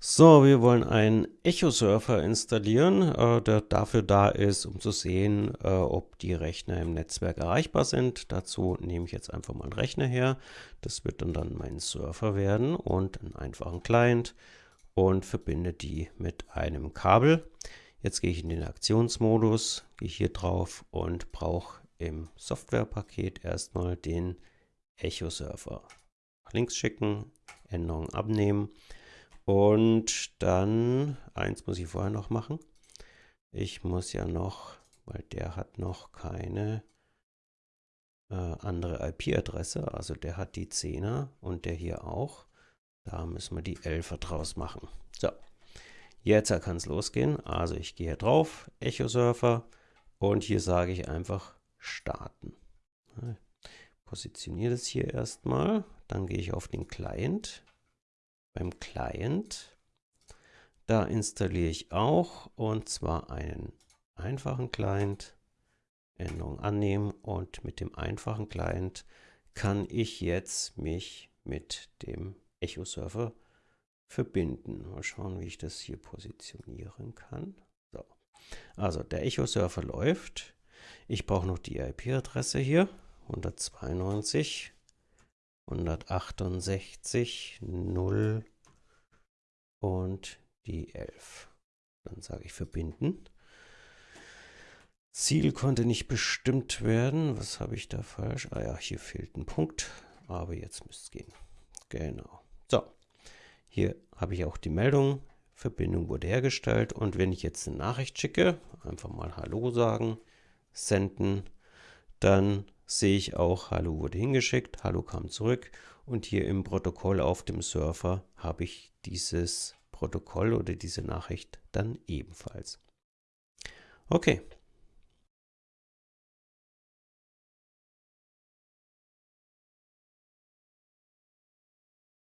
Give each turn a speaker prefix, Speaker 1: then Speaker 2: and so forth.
Speaker 1: So, wir wollen einen Echo-Surfer installieren, äh, der dafür da ist, um zu sehen, äh, ob die Rechner im Netzwerk erreichbar sind. Dazu nehme ich jetzt einfach mal einen Rechner her. Das wird dann, dann mein Surfer werden und einen einfachen Client und verbinde die mit einem Kabel. Jetzt gehe ich in den Aktionsmodus, gehe hier drauf und brauche im Softwarepaket erstmal den Echo-Surfer. Links schicken, Änderungen abnehmen und dann, eins muss ich vorher noch machen. Ich muss ja noch, weil der hat noch keine äh, andere IP-Adresse, also der hat die 10er und der hier auch. Da müssen wir die 11er draus machen. So, jetzt kann es losgehen. Also ich gehe drauf, Echo Surfer und hier sage ich einfach starten. Positioniere das hier erstmal, dann gehe ich auf den Client beim Client. Da installiere ich auch und zwar einen einfachen Client, Änderung annehmen und mit dem einfachen Client kann ich jetzt mich mit dem Echo Server verbinden. Mal schauen, wie ich das hier positionieren kann. So. Also der Echo Server läuft. Ich brauche noch die IP-Adresse hier, 192 168, 0 und die 11. Dann sage ich verbinden. Ziel konnte nicht bestimmt werden. Was habe ich da falsch? Ah ja, hier fehlt ein Punkt, aber jetzt müsste es gehen. Genau. So, hier habe ich auch die Meldung. Verbindung wurde hergestellt und wenn ich jetzt eine Nachricht schicke, einfach mal Hallo sagen, senden, dann sehe ich auch, Hallo wurde hingeschickt, Hallo kam zurück und hier im Protokoll auf dem Surfer habe ich dieses Protokoll oder diese Nachricht dann ebenfalls. Okay,